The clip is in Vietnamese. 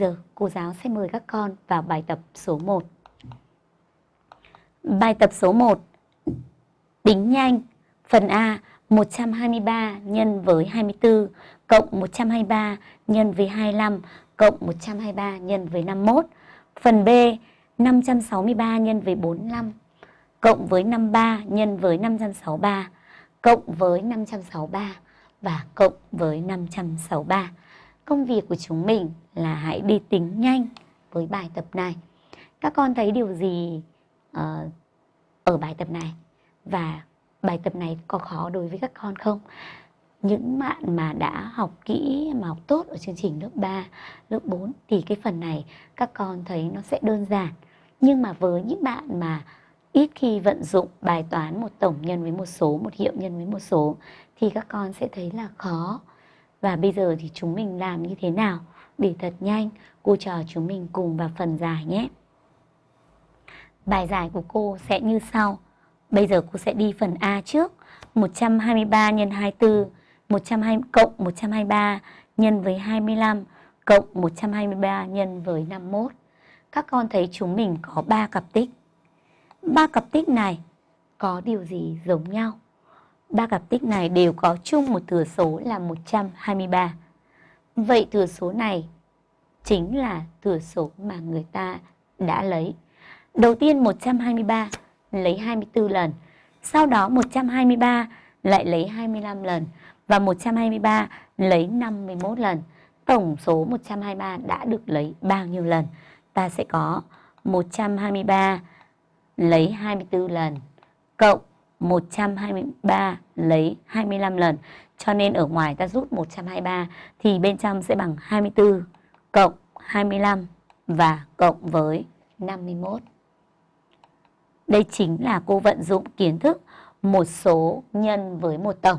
giờ, cô giáo sẽ mời các con vào bài tập số 1. Bài tập số 1 Tính nhanh Phần A 123 nhân với 24 cộng 123 nhân với 25 cộng 123 nhân với 51. Phần B 563 nhân với 45 cộng với 53 nhân với 563 cộng với 563 và cộng với 563. Công việc của chúng mình là hãy đi tính nhanh với bài tập này. Các con thấy điều gì uh, ở bài tập này? Và bài tập này có khó đối với các con không? Những bạn mà đã học kỹ, mà học tốt ở chương trình lớp 3, lớp 4 thì cái phần này các con thấy nó sẽ đơn giản. Nhưng mà với những bạn mà ít khi vận dụng bài toán một tổng nhân với một số, một hiệu nhân với một số thì các con sẽ thấy là khó. Và bây giờ thì chúng mình làm như thế nào để thật nhanh, cô trò chúng mình cùng vào phần giải nhé. Bài giải của cô sẽ như sau. Bây giờ cô sẽ đi phần A trước. 123 nhân 24, 120 cộng 123 nhân với 25 cộng 123 nhân với 51. Các con thấy chúng mình có 3 cặp tích. Ba cặp tích này có điều gì giống nhau? Ba cặp tích này đều có chung một thừa số là 123. Vậy thừa số này chính là thừa số mà người ta đã lấy. Đầu tiên 123 lấy 24 lần, sau đó 123 lại lấy 25 lần và 123 lấy 51 lần. Tổng số 123 đã được lấy bao nhiêu lần? Ta sẽ có 123 lấy 24 lần cộng 123 lấy 25 lần. Cho nên ở ngoài ta rút 123 thì bên trong sẽ bằng 24 cộng 25 và cộng với 51. Đây chính là cô vận dụng kiến thức một số nhân với một tổng.